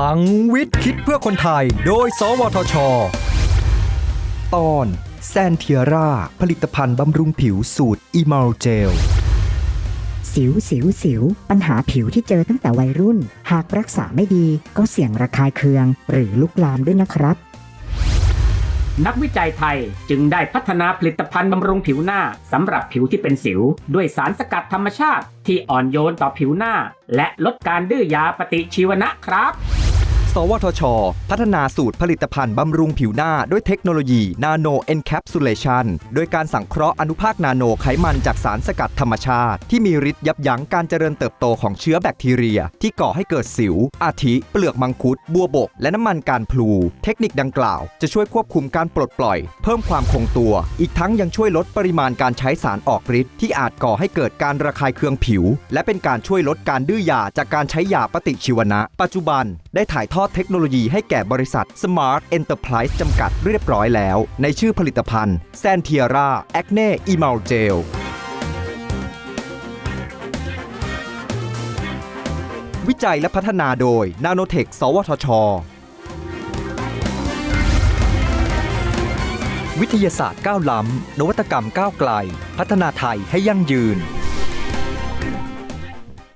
ลังวิทย์คิดเพื่อคนไทย โดย สวทช ตอนแซนเทียร่า ผลิตภัณฑ์บำรุงผิวสูตรอีมาลเจล สิวสิวสิว ปัญหาผิวที่เจอตั้งแต่วัยรุ่น หากรักษาไม่ดีก็เสี่ยงระคายเคือง หรือลุกลามด้วยนะครับ นักวิจัยไทยจึงได้พัฒนาผลิตภัณฑ์บำรุงผิวหน้าสำหรับผิวที่เป็นสิว ด้วยสารสกัดธรรมชาติที่อ่อนโยนต่อผิวหน้า และลดการดื้อยาปฏิชีวนะครับส วทช พัฒนาสูตรผลิตภัณฑ์บำรุงผิวหน้าด้วยเทคโนโลยีนาโนเอนแคปซูลเลชันโดยการสังเคราะห์อนุภาคนาโนไขมันจากสารสกัดธรรมชาติ ที่มีฤทธิ์ยับยั้งการเจริญเติบโตของเชื้อแบคทีเรีย ที่ก่อให้เกิดสิว อาทิ เปลือกมังคุด บัวบก และน้ำมันการพลู เทคนิคดังกล่าว จะช่วยควบคุมการปลดปล่อย เพิ่มความคงตัว อีกทั้งยังช่วยลดปริมาณการใช้สารออกฤทธิ์ที่อาจก่อให้เกิดการระคายเคืองผิว และเป็นการช่วยลดการดื้อยาจากการใช้ยาปฏิชีวนะ ปัจจุบันได้ถ่ายทอดเทคโนโลยีให้แก่บริษัท Smart Enterprise จำกัดเรียบร้อยแล้ว ในชื่อผลิตภัณฑ์ s a n t i e r a Acne Emul Gel วิจัยและพัฒนาโดย Nanotech สวทช วิทยาศาสตร์ก้าวล้ำ นวัตกรรมก้าวไกล พัฒนาไทยให้ยั่งยืน